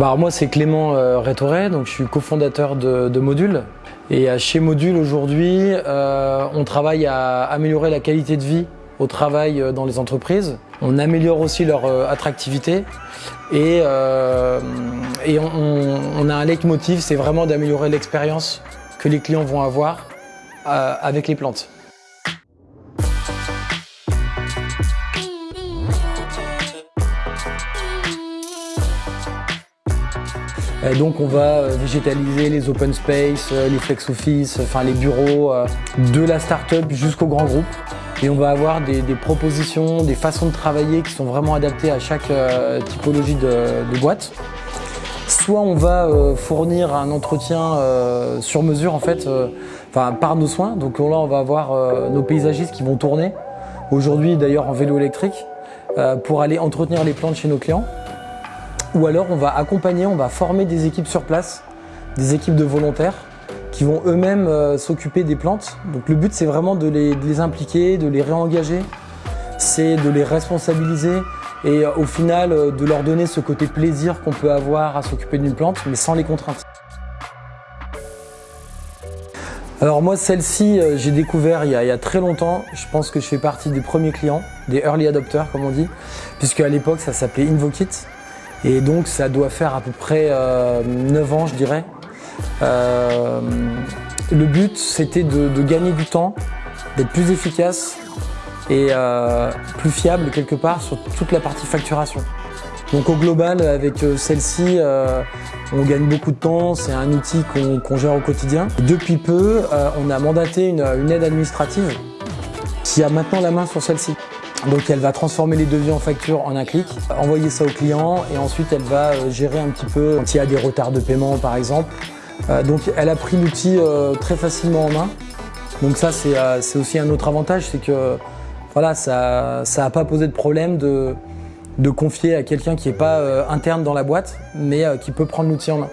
Bah, moi c'est Clément euh, Rétoré, donc je suis cofondateur de, de Module. Et euh, chez Module aujourd'hui, euh, on travaille à améliorer la qualité de vie au travail dans les entreprises. On améliore aussi leur attractivité et, et on, on- a un leitmotiv, c'est vraiment d'améliorer l'expérience que les clients vont avoir avec les plantes. Donc on va euh, végétaliser les open space, euh, les flex office, enfin les bureaux, euh, de la start-up jusqu'au grand groupe. Et on va avoir des, propositions, des façons de travailler qui sont vraiment adaptées à chaque euh, typologie de, boîte. Soit on va euh, fournir un entretien euh, sur mesure en fait, euh, par nos soins. Donc là on va avoir euh, nos paysagistes qui vont tourner, aujourd'hui d'ailleurs en vélo électrique, euh, pour aller entretenir les plantes chez nos clients. Ou alors on va accompagner, on va former des équipes sur place, des équipes de volontaires qui vont eux-mêmes euh, s'occuper des plantes. Donc le but c'est vraiment de les, impliquer, de les réengager, c'est de les responsabiliser et euh, au final euh, de leur donner ce côté plaisir qu'on peut avoir à s'occuper d'une plante mais sans les contraintes. Alors moi celle-ci j'ai découvert il y, a, il y a très longtemps, je pense que je fais partie des premiers clients, des early adopters comme on dit, puisque à l'époque ça s'appelait Invokit. Et donc ça doit faire à peu près euh, 9 ans, je dirais. Euh, le but, c'était de, gagner du temps, d'être plus efficace et euh, plus fiable quelque part sur toute la partie facturation. Donc au global, avec euh, celle-ci, euh, on gagne beaucoup de temps, c'est un outil qu'on gère au quotidien. Depuis peu, euh, on a mandaté une aide administrative qui a maintenant la main sur celle-ci. Donc elle va transformer les devis en factures en un clic, envoyer ça au client et ensuite elle va euh, gérer un petit peu quand il y a des retards de paiement par exemple. Euh, donc elle a pris l'outil euh, très facilement en main. Donc ça c'est aussi un autre avantage, c'est que voilà, ça ça a pas posé de problème de, de confier à quelqu'un qui n'est pas interne dans la boîte, mais qui peut prendre l'outil en main.